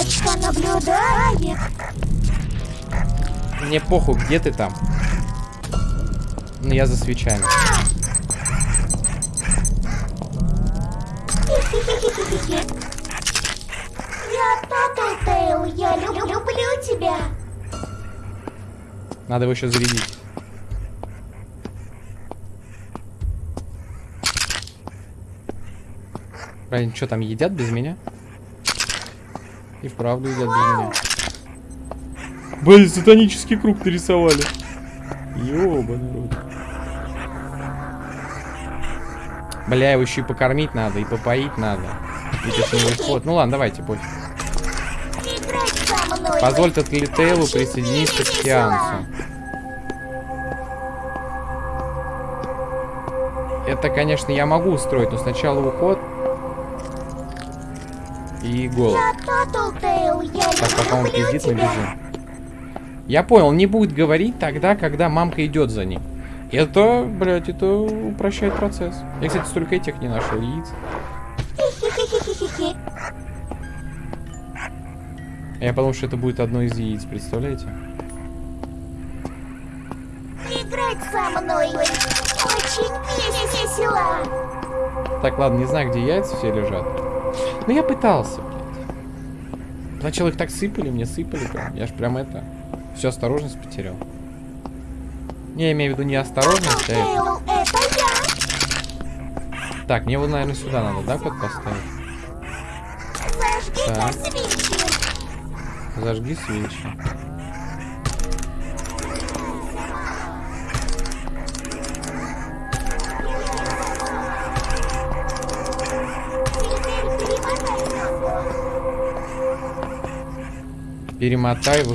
Мамочка наблюдает. Мне похуй, где ты там? Ну, я за свечами. Я Татлтейл, я люб- люблю тебя. Надо его еще зарядить. Блин, что там едят без меня? И вправду едят без меня. Блин, сатанический круг нарисовали. Ёбаный рот. Бля, его еще и покормить надо, и попоить надо. Уход. Ну ладно, давайте, пофиг. Позволь Татлитейлу присоединиться к. Сеансу. Это, конечно, я могу устроить, но сначала уход и голод. Так, пока он пиздит, мы бежим. Я понял, не будет говорить тогда, когда мамка идет за ним. Это, блядь, это упрощает процесс. Я, кстати, столько этих не нашел, яиц. А Я подумал, что это будет одно из яиц, представляете? Играть со мной. Очень весело. Так, ладно, не знаю, где яйца все лежат. Но я пытался. Сначала их так сыпали, мне сыпали прям. Я ж прям это... Всю осторожность потерял. Не, я имею в виду не осторожность, а это... Это я. Так, мне его, наверное, сюда надо, да, код поставить? Зажги-ка Так. свечи. Зажги свечи. Перемотай в.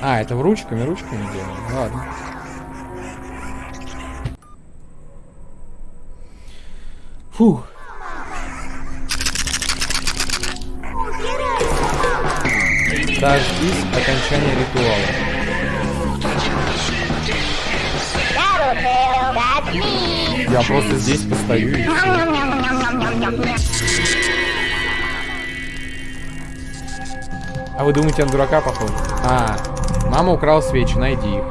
А, это в ручками, ручками делаем. Ладно. Фух. Дождись окончания ритуала. Я просто здесь постою и все. А вы думаете, он дурака похож? А, мама украла свечи, найди их.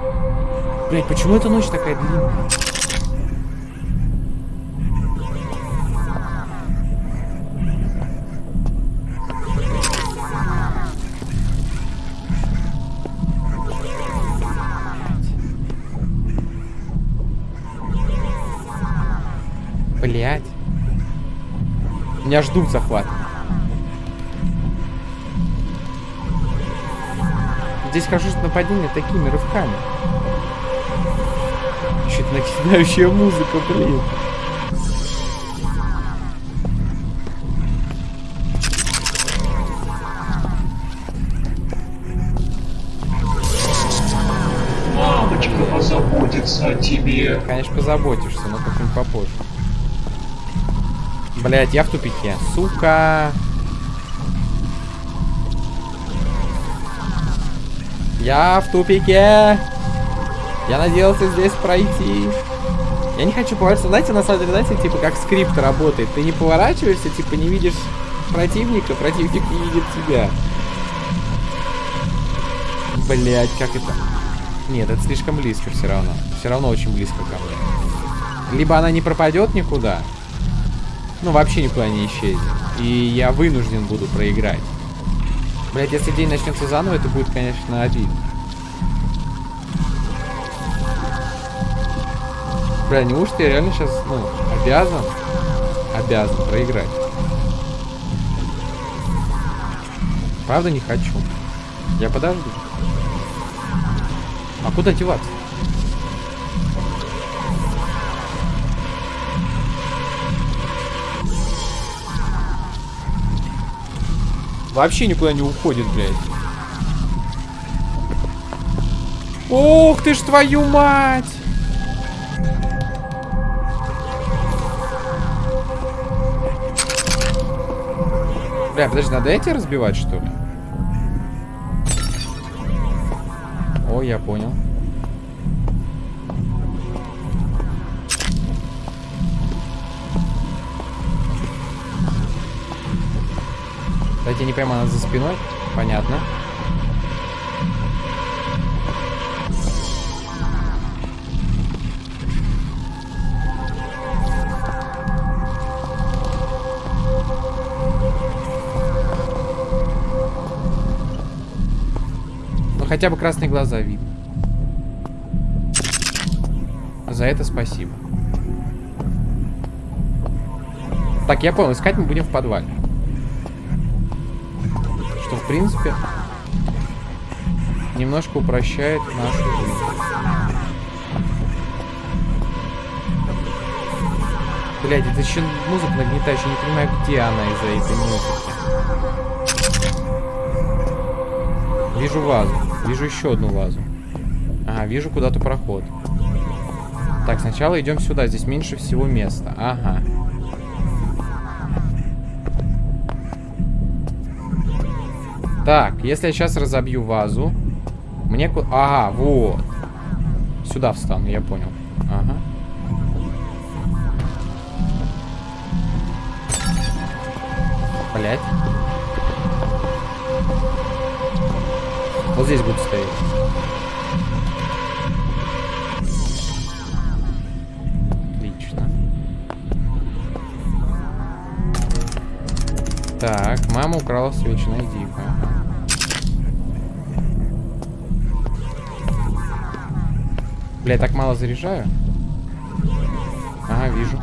Блять, почему эта ночь такая длинная? Блять. Меня ждут захват. Здесь хожу с нападения такими рывками. Еще это накидающая музыка, блин. Мамочка позаботится о тебе. Конечно, позаботишься, но как-нибудь попозже. Блять, я в тупике. Сука. Я в тупике. Я надеялся здесь пройти. Я не хочу поворачиваться. Знаете, на самом деле, знаете, типа как скрипт работает. Ты не поворачиваешься, типа не видишь противника, противник не видит тебя. Блять, как это? Нет, это слишком близко все равно. Все равно очень близко ко мне. Либо она не пропадет никуда, ну вообще никуда не исчезнет. И я вынужден буду проиграть. Блять, если день начнется заново, это будет, конечно, обидно. Бля, неужто я реально сейчас, ну, обязан, обязан проиграть? Правда не хочу. Я подожду. А куда деваться? Вообще никуда не уходит, блядь. Ох ты ж твою мать! Бля, подожди, надо эти разбивать, что ли? О, я понял. Кстати, не она за спиной. Понятно. Ну, хотя бы красные глаза видно. За это спасибо. Так, я понял, искать мы будем в подвале. Что, в принципе, немножко упрощает нашу жизнь. Блядь, это еще музыка нагнетающая, не понимаю, где она из-за этой музыки. Вижу вазу. Вижу еще одну вазу. Ага, вижу куда-то проход. Так, сначала идем сюда. Здесь меньше всего места. Ага. Так, если я сейчас разобью вазу, мне... Ага, вот. Сюда встану, я понял. Ага. Блять. Вот здесь буду стоять. Отлично. Так, мама украла свечи, найди-ка. Бля, я так мало заряжаю. Ага, вижу.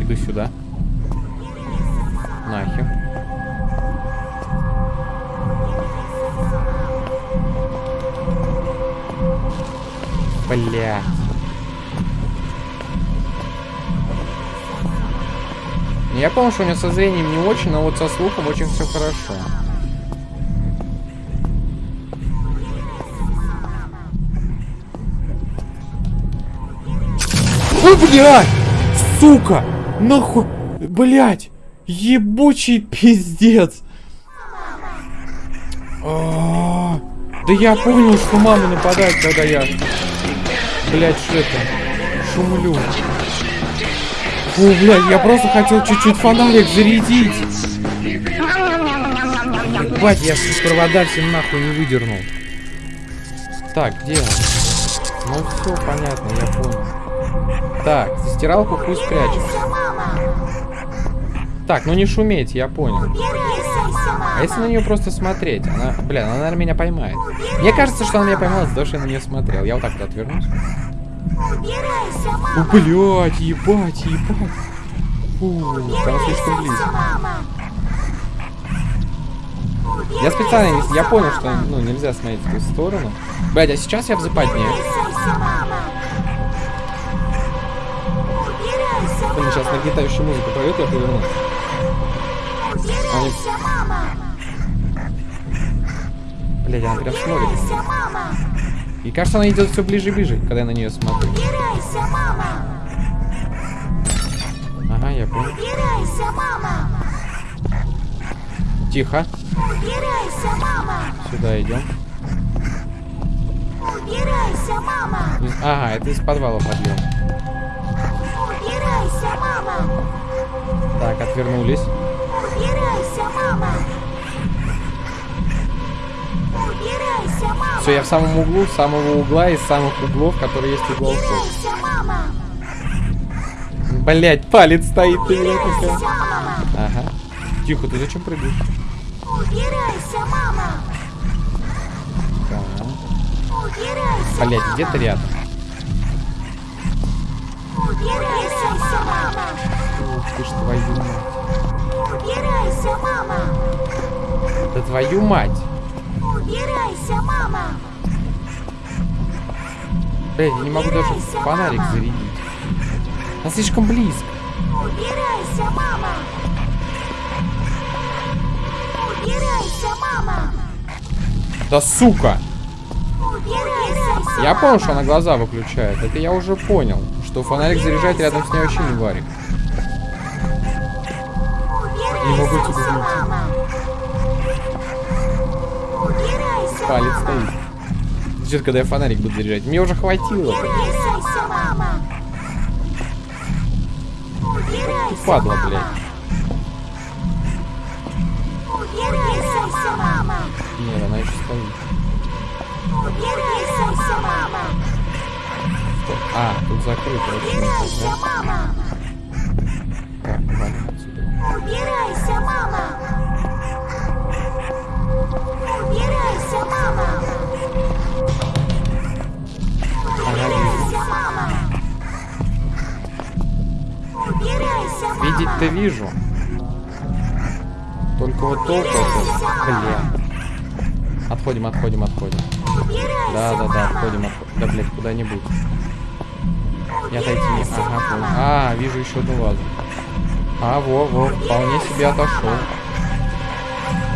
Иду сюда. Нахер. Бля. Я помню, что у него со зрением не очень, но вот со слухом очень все хорошо. Ой, блядь! Сука! Нахуй! Блядь! Ебучий пиздец! А, Да я понял, что мама нападает, когда я... Блядь, что это? Шумлю. Фу, блядь, я просто хотел чуть-чуть фонарик зарядить. Ебать, я с провода всем нахуй не выдернул. Так, где? Ну все, понятно, я понял. Так, за стиралку пусть прячется. Так, ну не шуметь, я понял. А если на нее просто смотреть? Она, бля, она, наверное, меня поймает. Мне кажется, что она меня поймала за то, что я на нее смотрел. Я вот так вот отвернусь. О, блядь, ебать, ебать. Фу, там слишком близко. Я специально. Я понял, что ну, нельзя смотреть в ту сторону. Блядь, а сейчас я в западне. Блин, сейчас нагнетающую музыку поет, я повернусь. Они... Блядь, она прям смотрит. И кажется, она идет все ближе и ближе, когда я на нее смотрю. Ага, я понял. Тихо. Сюда идем. Убирайся, мама! Ага, это из подвала подъем. Убирайся, мама! Так, отвернулись. Убирайся, мама! Убирайся, мама! Все, я в самом углу, с самого угла из самых углов, которые есть уголков. Убирайся, мама! Блять, палец стоит, ты меня такая. Убирайся, мама! Ага. Тихо, ты зачем прыгаешь? Убирайся, мама! Убирайся, Блять, где-то рядом. Убирайся, мама! Ух ты ж твою мать. Убирайся, мама! Да твою мать. Убирайся, мама! Блять, я не могу даже фонарик зарядить. Она слишком близко. Убирайся, мама! Убирайся, мама! Да сука! Убирайся, мама! Я понял, что она глаза выключает. Это я уже понял. Что фонарик заряжать рядом с ней вообще не варик. Не могу тебя! Убирайся, Палец стоит. Ждет, когда я фонарик буду заряжать. Мне уже хватило. Убирайся, Падла, блядь. Нет, она еще стоит. А, тут закрыто. Убирайся, мама! Убирайся, мама! Убирайся, мама! Убирайся, мама! Убирайся, мама! Видеть-то вижу. Только вот толку Бля. Отходим, отходим, отходим. Да, да, да, отходим, отходим. Да, блядь, куда-нибудь. Не отойти не. Ага, понял. А, вижу еще одну вазу. А, во, во, вполне себе отошел.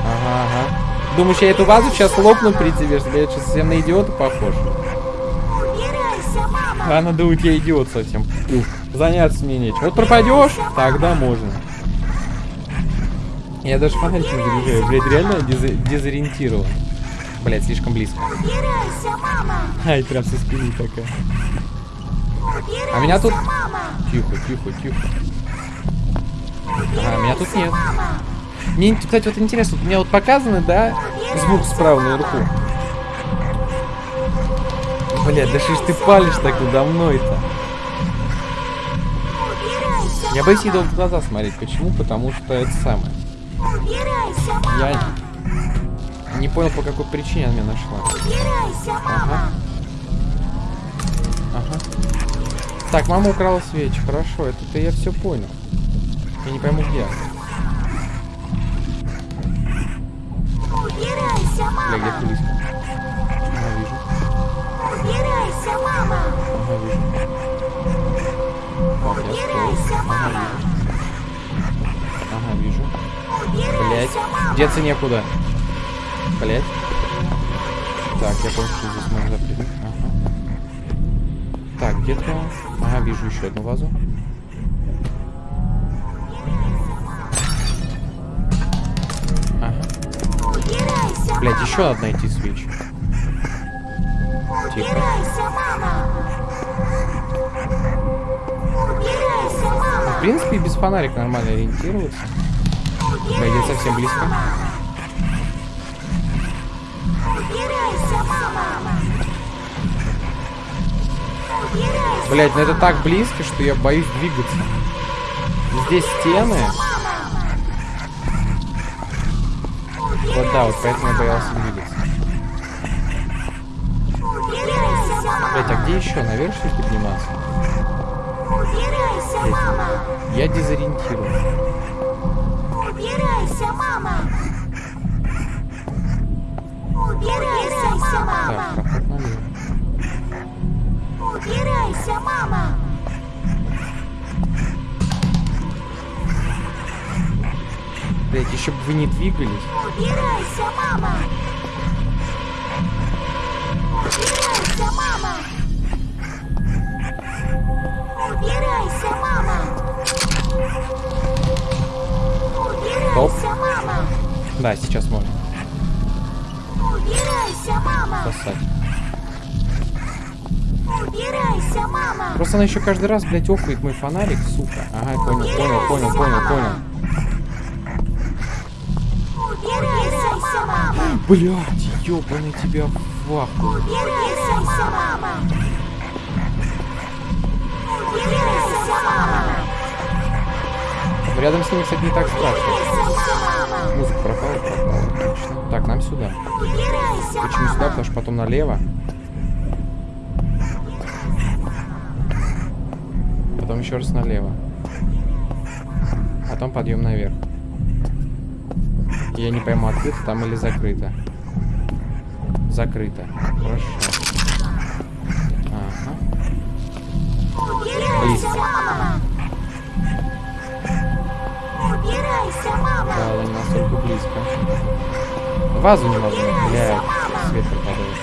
Ага, ага. Думаешь, я эту вазу сейчас лопну при тебе, что я сейчас совсем на идиота похож? Убирайся, мама! А, надо уйти, я идиот совсем. Ух, заняться мне нечем. Вот пропадешь, тогда можно. Я даже фонарик не заряжаю. Блядь, реально дезо- дезориентирован. Блядь, слишком близко. Убирайся, мама! Ай, прям со спины такая. А меня тут-! Тихо, тихо, тихо. Ага, меня тут нет. Мне, кстати, вот интересно, у меня вот показано, да, звук справа наверху. Блядь, да что ж ты палишь так надо мной-то? Я боюсь ей в глаза смотреть. Почему? Потому что это самое. Я не понял, по какой причине она меня нашла. Ага. Ага. Так, мама украла свечи. Хорошо, это-то я все понял. Я не пойму, где. Убирайся, Бля, мама! где близко. Ага, вижу. Убирайся, мама! Ага, вижу. Я Убирайся, мама! Ага, вижу. Блять. Деться некуда. Блять. Так, я понял, что здесь можно запрыгнуть. Ага. Так, где-то... Ага, вижу еще одну вазу. Ага. Блять, еще мама! Убирайся, мама! В принципе, без фонарика нормально ориентироваться. Где совсем близко. Блять, ну это так близко, что я боюсь двигаться. Здесь стены. Вот да, вот поэтому я боялся двигаться. Блять, а где еще? Наверх что ли подниматься? Убирайся, мама! Я дезориентирован. Убирайся, мама! Убирайся, Так, мама! налево. Убирайся, мама! Блять, еще бы вы не двигались. Убирайся, мама! Убирайся, мама! Убирайся, мама! Убирайся, мама! Да, сейчас можно Убирайся, мама! спасать. Убирайся, мама! Просто она еще каждый раз, блядь, офает мой фонарик, сука. Ага, понял, понял, понял, понял, понял. Убирайся, мама! Блядь, ёбаный тебя в ахуй. Убирайся, мама! Убирайся, мама! Рядом с ними, кстати, не так страшно. Музыка пропала, пропала. Отлично. Так, нам сюда. Убирайся, Почему сюда? Потому что потом налево. Потом еще раз налево. Потом подъем наверх. Я не пойму, открыто там или закрыто. Закрыто. Хорошо. Ага. Убирайся, мама! Убирайся, мама! Да, но не настолько близко. Вазу не могу. Блядь, свет пропадает.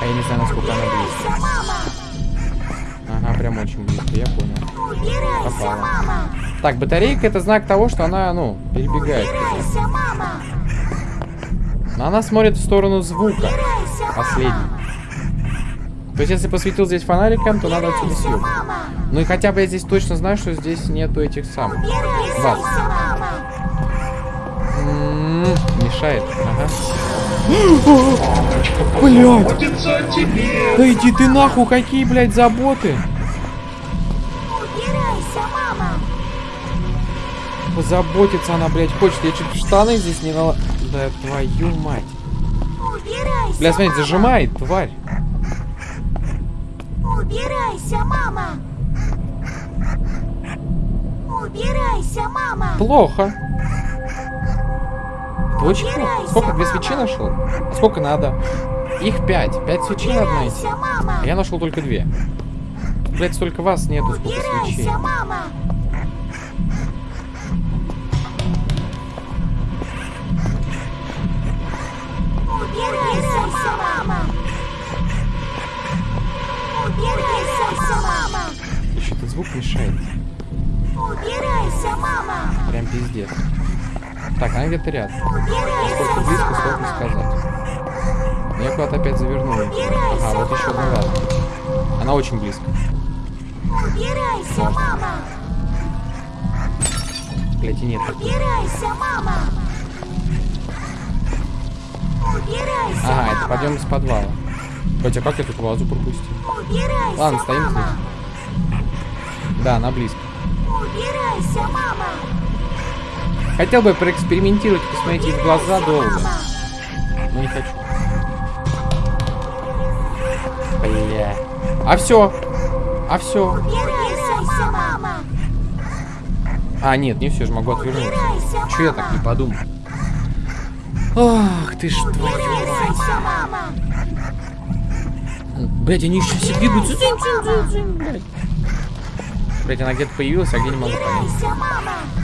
А я не знаю, насколько она близко. Прям очень близко, я понял. Убирайся, Попала. мама! Так, батарейка это знак того, что она, ну, перебегает. туда. Убирайся, мама! Но она смотрит в сторону звука. Убирайся, мама! Последний. То есть, если посветил здесь фонариком, то надо отсюда мама! Ну и хотя бы я здесь точно знаю, что здесь нету этих самых. Убирайся, Ваз. мама! М, Мешает. Ага. Тебе. Да иди ты нахуй, какие, блядь, заботы. Позаботиться она, блядь, хочет. Я чуть штаны здесь не нала... Да твою мать. Убирайся! Бля, смотри, мама! зажимает, тварь. Убирайся, мама! Убирайся, мама! Плохо. Убирайся, Сколько? Две свечи нашел? А сколько надо? Их пять. Пять свечей надо найти. Мама! А я нашел только две. Блять, столько вас нету, сколько свечей. Убирайся, мама! Где-то рядом. Сколько близко, сложно сказать. Я куда-то опять завернул. Ага, вот еще одна рядом. Она очень близко. Убирайся, мама! Блять, и нет. Убирайся, мама! Убирайся, Ага, это подъем из подвала. Хотя как я тут вазу пропустил? Убирайся, Ладно, стоим мама! здесь. Да, она близко. Убирайся, мама! Хотел бы проэкспериментировать, посмотреть ей в глаза долго. Но не хочу. Бля. А все. А все. А, нет, не все же могу отвернуться. Че я так не подумал? Ах, ты ж твою! Блять, они еще все блядь. Блять, она где-то появилась, а где не могу понять.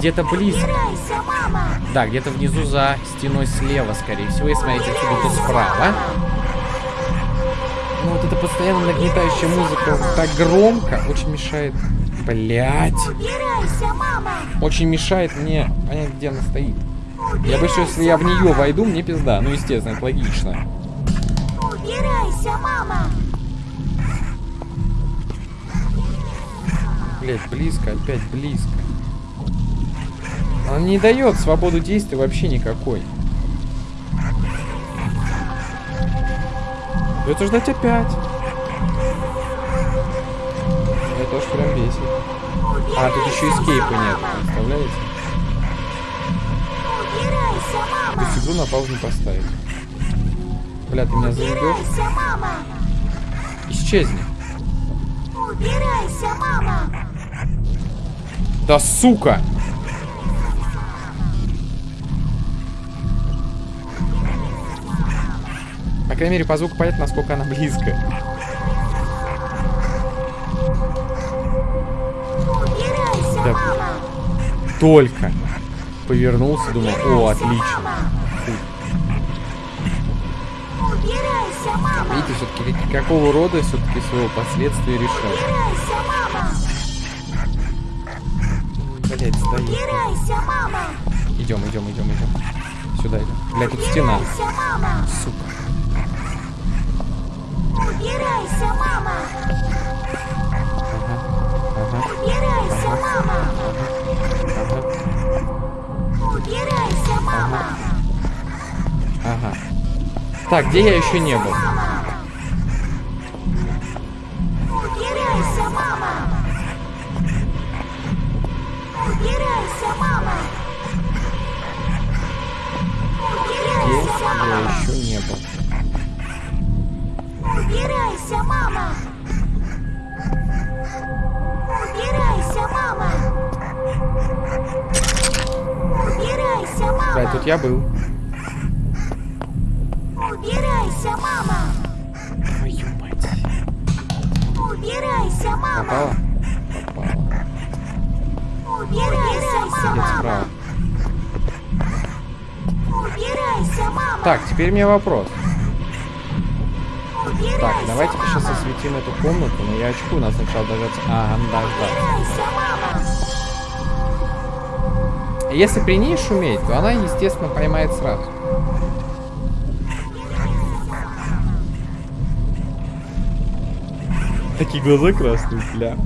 Где-то близко. Да, где-то внизу за стеной слева, скорее всего. И смотрите отсюда, то справа. Ну вот эта постоянно нагнетающая музыка так громко очень мешает. Блять. Очень мешает мне понять, где она стоит. Я бы что, если я в нее войду, мне пизда. Ну, естественно, это логично. Убирайся, мама! Блять, близко, опять близко. Она не дает свободу действия вообще никакой. Это ждать опять. Это уж прям бесит. А, тут еще эскейпа нет, представляете? То есть игру на паузу не поставить. Бля, ты меня мама! Исчезни. Убирайся, мама! Да сука! Крайней мере, по звуку понятно, насколько она близко. Убирайся, Да. мама! Только повернулся, думал, о, отлично. Убирайся, мама! Видите, все-таки какого рода все-таки своего последствия решать. Блять, стоит. Убирайся, мама! Идем, идем, идем, идем. Сюда идем. Блять, тут стена. Сука. Убирайся, мама! Убирайся, мама! Убирайся, мама! ага. Так, где я еще не был? Мама! Убирайся, мама! Убирайся, мама! Где Убирайся, я еще не был? Да, тут я был. Убирайся, мама! Твою мать. Убирайся, мама! Попала? Попала. Убирайся, мама! Убирайся, мама! Так, теперь мне вопрос. Убирайся, Так, давайте мама! сейчас осветим эту комнату, но я очку, надо сначала дождаться. Ага, ну дождаться. Убирайся, мама! Если при ней шуметь, то она, естественно, поймает сразу. Такие глаза красные, бля.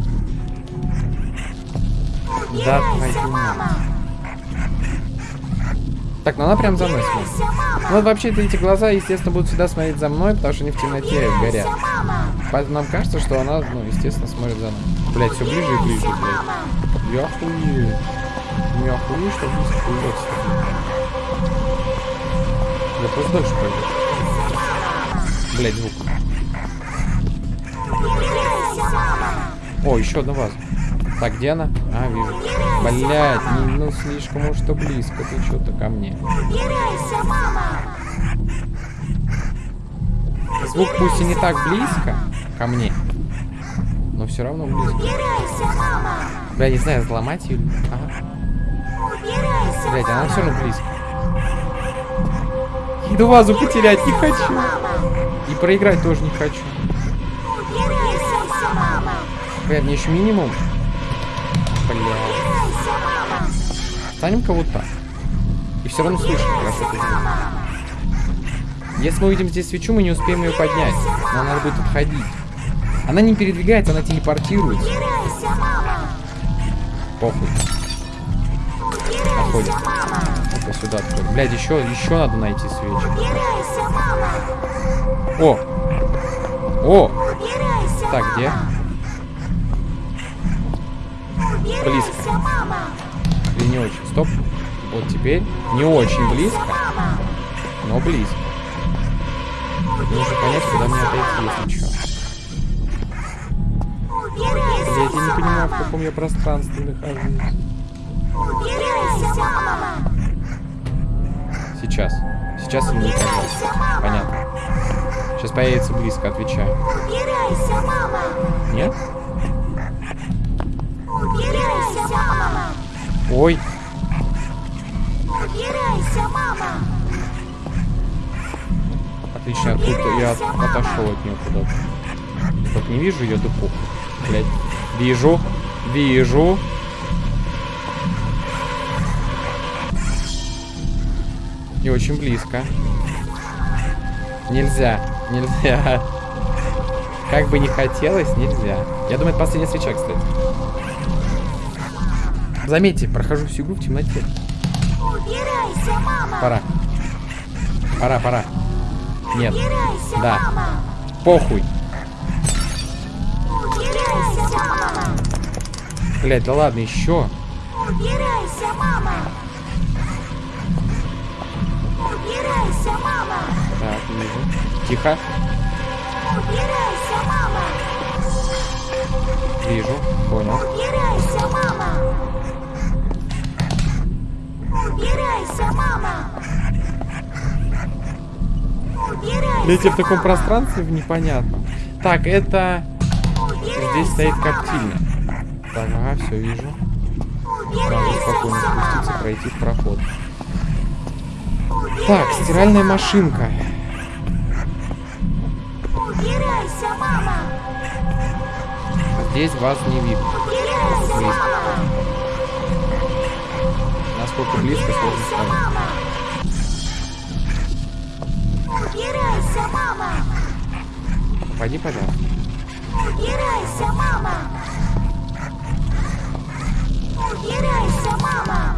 Да, твою мать. Так, ну она прям за мной смотрит. Ну вот вообще-то эти глаза, естественно, будут всегда смотреть за мной, потому что они в темноте горят. Поэтому нам кажется, что она, ну, естественно, смотрит за нами. Блять, все ближе и ближе, блядь. Я охуею. Ну, Я охуею, что близко появляется. Я просто дальше пойду. Блять, звук. О, еще одна ваза. Так, где она? А, вижу. Блять, ну слишком уж что близко. Ты что-то ко мне. Звук пусть и не так близко ко мне, но все равно близко. Бля, не знаю, взломать ее. или- Ага. Блять, она все равно близко. Иду вазу потерять не хочу. И проиграть тоже не хочу. Бля, мне еще минимум. Бля. Станем-ка вот так. И все равно это звук. Если мы увидим здесь свечу, мы не успеем ее поднять. Нам надо будет отходить. Она не передвигается, она телепортируется. Похуй. Отходим. Ну-ка сюда отходим. Блядь, еще, еще надо найти свечи. О! О! Так, где? Близко. Или не очень? Стоп. Вот теперь. Не очень близко, но близко. Нужно понять, куда мне если что. Убирайся, Блядь, я не понимаю, в каком я пространстве нахожусь. Убирайся, мама! Сейчас. Сейчас или не сейчас? Понятно. Сейчас появится близко, отвечаю. Убирайся, мама! Нет? Убирайся, мама! Ой. Убирайся, мама! Отлично, я тут я от- отошел от нее куда-то. Вот не вижу ее, да. Блять. Вижу. Вижу. И очень близко. Нельзя. Нельзя. Как бы не хотелось, нельзя. Я думаю, это последняя свеча, кстати. Заметьте, прохожу всю игру в темноте. Убирайся, мама! Пора. Пора, пора. Нет. Убирайся, Да. мама! Похуй. Убирайся, мама! Блять, да ладно, еще. Убирайся, мама! Убирайся, мама! Так, вижу. Тихо. Убирайся, мама! Вижу. Понял. Убирайся, мама! Убирайся, мама! Убирайся, в таком пространстве в непонятном. Так, это... Здесь стоит коптильня. Так, ага, все вижу. Надо спокойно спуститься, пройти в проход. Так, стиральная машинка. Убирайся, мама! Здесь вас не видно. Убирайся, Близко. мама! Насколько близко, сложно сказать. Убирайся, мама! Пойди, пожалуйста. Убирайся, мама! Убирайся, мама!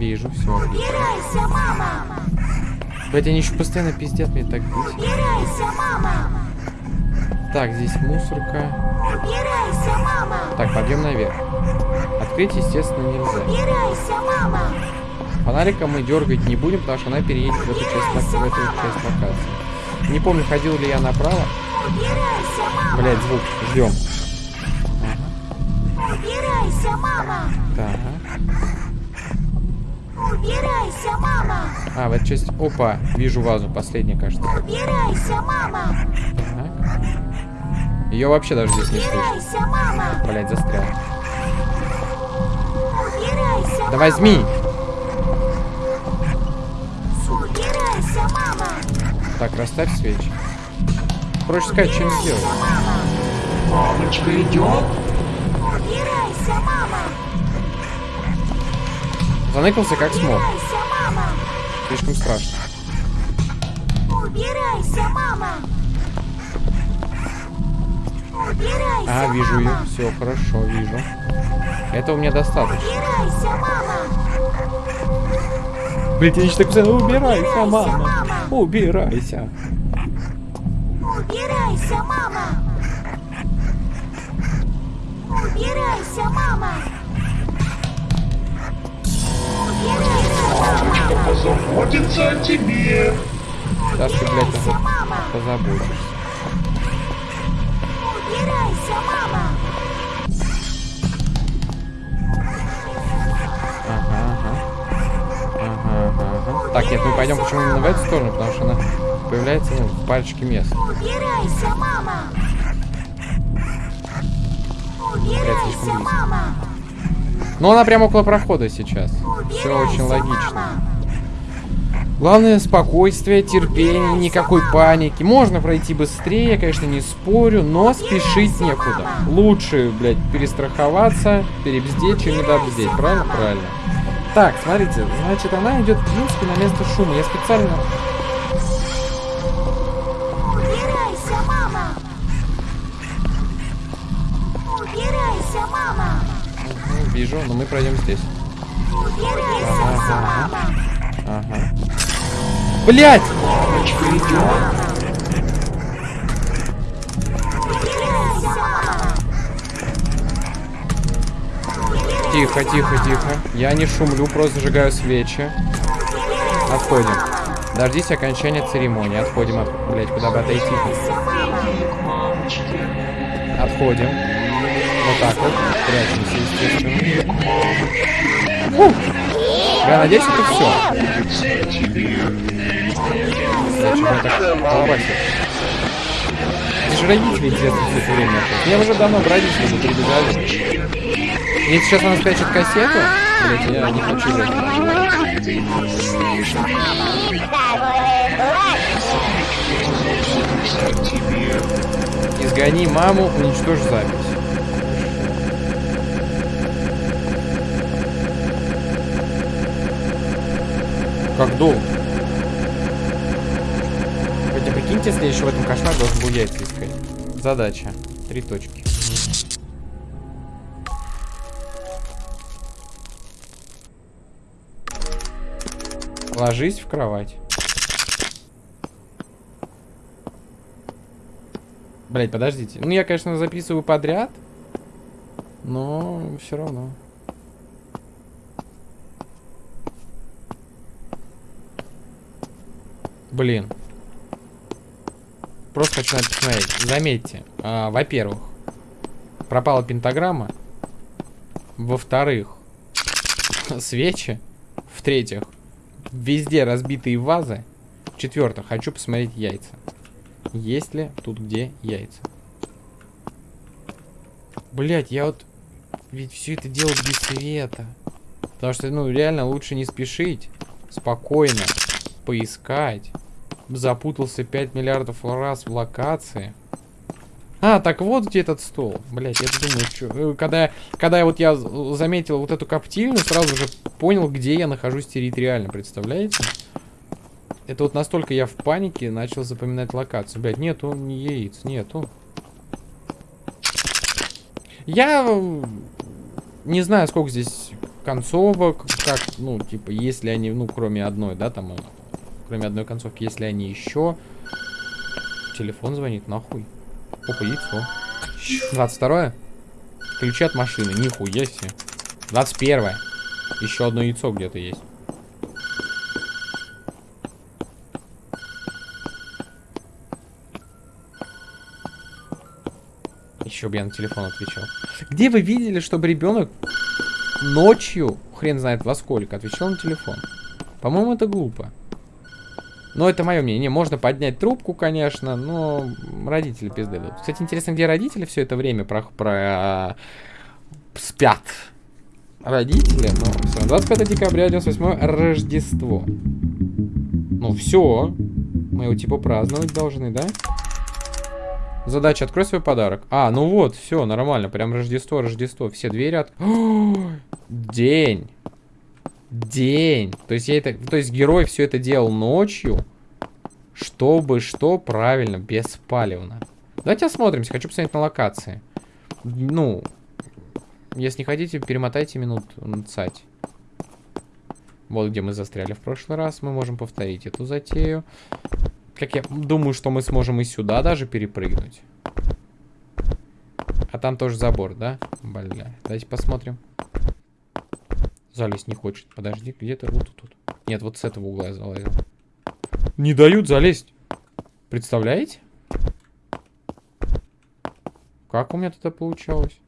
Вижу, все. Убирайся, мама! Блять, они еще постоянно пиздят мне так бесит. Убирайся, мама! Так, здесь мусорка. Убирайся, мама! Так, подъем наверх. Открыть, естественно, нельзя. Убирайся, мама! Фонариком мы дергать не будем, потому что она переедет в эту часть, в эту часть локации. Не помню, ходил ли я направо. Убирайся, мама! Блять, звук. Ждем. Убирайся, мама! Так. Убирайся, мама! А, в эту часть... Опа, вижу вазу. Последняя, кажется. Убирайся, мама! Так. Ее вообще даже здесь не слышно. Убирайся, мама! Блять, застрял. Убирайся, Да возьми! Убирайся, мама! Так, расставь свечи. Проще сказать, чем сделать. Мамочка идет? Убирайся, мама! Заныкался как смог. Слишком страшно. Убирайся, мама! Убирайся, А, вижу ее. мама! Все, хорошо, вижу. Этого мне достаточно. Убирайся, мама! Блять, я так постоянно убирайся, Убирайся, мама. мама. Убирайся. Убирайся, мама! Убирайся, мама! Убирайся, Мамочка позаботится о тебе. Сейчас ты, блядь, мама! позаботишься. Убирайся, мама! Ага, ага. Ага, ага, ага. Так, нет, мы пойдем почему именно в эту сторону, потому что она появляется, ну, в парочке мест. Убирайся, мама! Убирайся, мама! Но она прямо около прохода сейчас. Все очень логично. Главное спокойствие, терпение, никакой паники. Можно пройти быстрее, конечно, не спорю, но спешить некуда. Лучше, блядь, перестраховаться, перебздеть, чем недобздеть. Правильно? Правильно. Так, смотрите, значит, она идет, в принципе, на место шума. Я специально... Вижу, но мы пройдем здесь. Ага. Ага. Блять! Тихо, тихо, тихо. Я не шумлю, просто зажигаю свечи. Отходим. Дождись окончания церемонии. Отходим от... Блять, куда бы отойти? Отходим. Вот так вот. Прячемся, естественно. Я надеюсь, это все. Зачем я так колбасит? Же родители, интересно, все это время. Я уже давно к родителям бы перебежали. Если сейчас она спрячет кассету, блять, я не хочу тебе. Изгони маму, уничтожь запись. Как долго? Хотя прикиньте, еще в этом кошмар должен был яйца искать. Задача. Три точки. Ложись в кровать. Блять, подождите. Ну, я, конечно, записываю подряд. Но все равно. Блин. Просто хочу на это посмотреть. Заметьте, а, во-первых, пропала пентаграмма. Во-вторых, свечи. В-третьих, везде разбитые вазы. В-четвертых, хочу посмотреть яйца. Есть ли тут где яйца? Блять, я вот ведь все это делал без света. Потому что, ну, реально лучше не спешить. Спокойно поискать. Запутался 5 миллиардов раз в локации. А, так вот где этот стол. Блять, я думаю, что... Когда, когда я вот я заметил вот эту коптильню, сразу же понял, где я нахожусь территориально, представляете? Это вот настолько я в панике начал запоминать локацию. Блять, нету яиц, нету. Я э, не знаю, сколько здесь концовок, как, ну, типа, если они, ну, кроме одной, да, там, э, кроме одной концовки, если они еще... Телефон звонит, нахуй. Опа, яйцо. 22 Ключи от машины, нихуя себе. 21 Еще одно яйцо где-то есть. Еще бы я на телефон отвечал. Где вы видели, чтобы ребенок ночью, хрен знает во сколько, отвечал на телефон? По-моему, это глупо. Но это мое мнение. Можно поднять трубку, конечно, но родители пизды дадут. Кстати, интересно, где родители все это время про, про спят? Родители? Ну, все. 25 декабря, 98 Рождество. Ну, все. Мы его типа праздновать должны, да? Задача, открой свой подарок. А, ну вот, все, нормально. Прям Рождество, Рождество. Все двери от... День. День. То есть я это... То есть герой все это делал ночью. Чтобы что? Правильно, беспалевно. Давайте осмотримся. Хочу посмотреть на локации. Ну, если не хотите, перемотайте минут цать. Вот где мы застряли в прошлый раз. Мы можем повторить эту затею. Как я думаю, что мы сможем и сюда даже перепрыгнуть. А там тоже забор, да? Бля, давайте посмотрим. Залезть не хочет. Подожди, где-то вот тут. Нет, вот с этого угла я залазил. Не дают залезть. Представляете? Как у меня тогда получалось?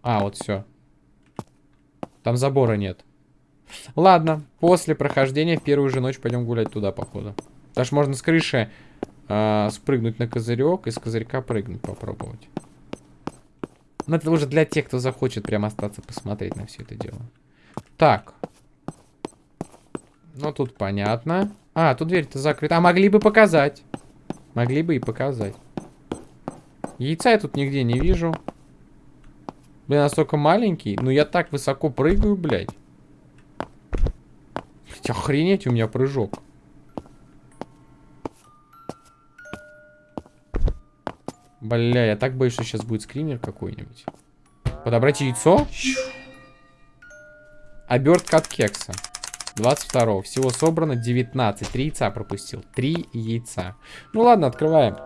А, вот все. Там забора нет. Ладно, после прохождения в первую же ночь пойдем гулять туда, походу. Даже можно с крыши э, спрыгнуть на козырек и с козырька прыгнуть попробовать. Но это уже для тех, кто захочет прям остаться посмотреть на все это дело. Так. Ну, тут понятно. А, тут дверь-то закрыта. А могли бы показать. Могли бы и показать. Яйца я тут нигде не вижу. Блин, настолько маленький. Ну, я так высоко прыгаю, блядь. Блядь, охренеть у меня прыжок. Бля, я так боюсь, что сейчас будет скример какой-нибудь. Подобрать яйцо? Обертка от кекса. 22 Всего собрано 19. Три яйца пропустил. Три яйца. Ну ладно, открываем.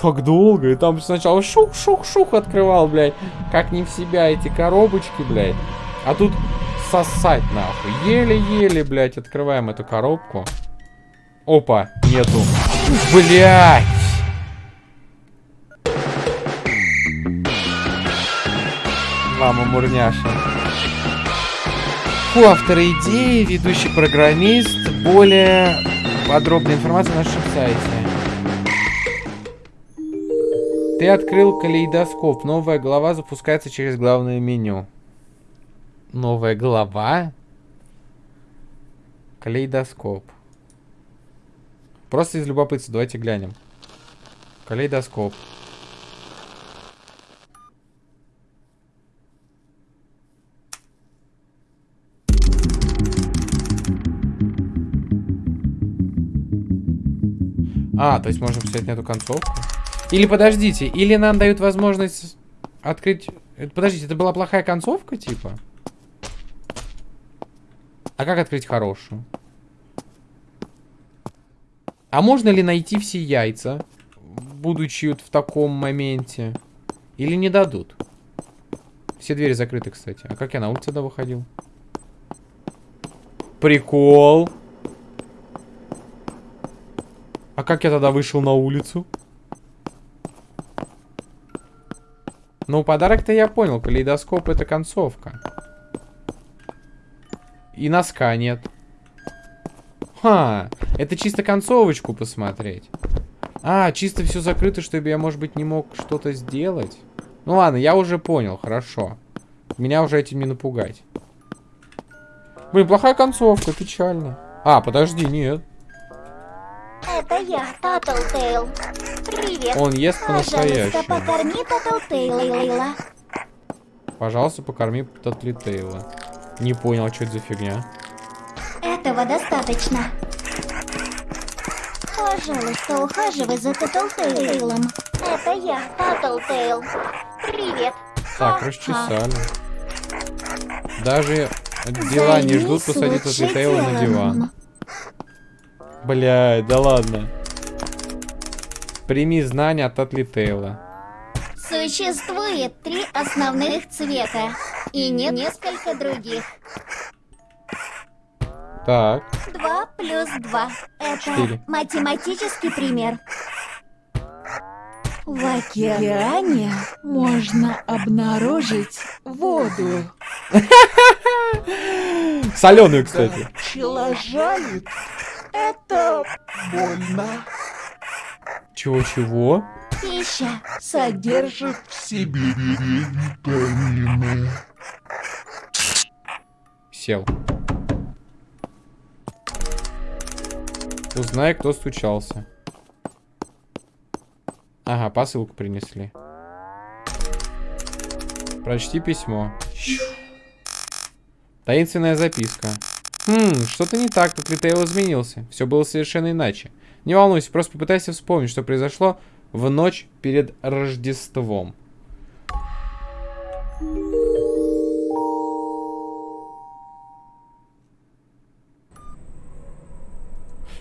Так долго. И там сначала шух-шух-шух открывал, блядь. Как не в себя эти коробочки, блядь. А тут сосать, нахуй. Еле-еле, блядь, открываем эту коробку. Опа, нету. Блядь. Мама мурняша. Фу, автор идеи, ведущий программист. Более подробная информация на нашем сайте. Ты открыл калейдоскоп. Новая глава запускается через главное меню. Новая глава? Калейдоскоп. Просто из любопытства. Давайте глянем. Калейдоскоп. А, то есть можем взять на эту концовку? Или подождите, или нам дают возможность открыть... Э, подождите, это была плохая концовка, типа? А как открыть хорошую? А можно ли найти все яйца, будучи вот в таком моменте? Или не дадут? Все двери закрыты, кстати. А как я на улицу тогда выходил? Прикол. А как я тогда вышел на улицу? Ну, подарок-то я понял. Калейдоскоп это концовка. И носка нет. Ха, это чисто концовочку посмотреть. А, чисто все закрыто, чтобы я, может быть, не мог что-то сделать. Ну ладно, я уже понял, хорошо. Меня уже этим не напугать. Блин, плохая концовка, печально. А, подожди, нет. Я, Tattletail. Привет. Он ест Пожалуйста, по-настоящему. покорми Таттлтейла. Пожалуйста, покорми Татлитейла. Не понял, что это за фигня. Этого достаточно. Пожалуйста, ухаживай за Таттлтейлом. Это я, Tattletail. Привет. Так, расчесали. Даже дела не ждут посадить Займись Татлитейла на диван. Блядь, да ладно. Прими знания от Татлитейла. Существует три основных цвета и не несколько других. Так, Два плюс два. Это Четыре. математический пример. В океане можно обнаружить воду. соленую, кстати. Пчела жалит. Это больно. Чего-чего? Пища. Содержит в себе витамины. Сел. Узнай, кто стучался. Ага, посылку принесли. Прочти письмо. Таинственная записка. Хм, что-то не так, как Ритейл изменился. Все было совершенно иначе. Не волнуйся, просто попытайся вспомнить, что произошло в ночь перед Рождеством.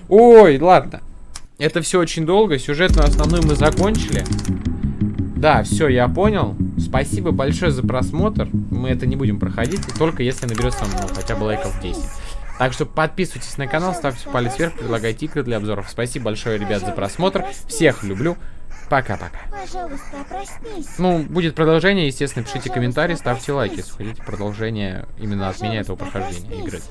Ой, ладно. Это все очень долго. Сюжетную основную мы закончили. Да, все, я понял. Спасибо большое за просмотр. Мы это не будем проходить, только если наберется ну, хотя бы лайков 10. Так что подписывайтесь на канал, ставьте палец вверх, предлагайте игры для обзоров. Спасибо большое, ребят, за просмотр. Всех люблю. Пока-пока. Ну, будет продолжение, естественно, пишите комментарии, ставьте лайки, если хотите продолжение именно от меня этого прохождения игры.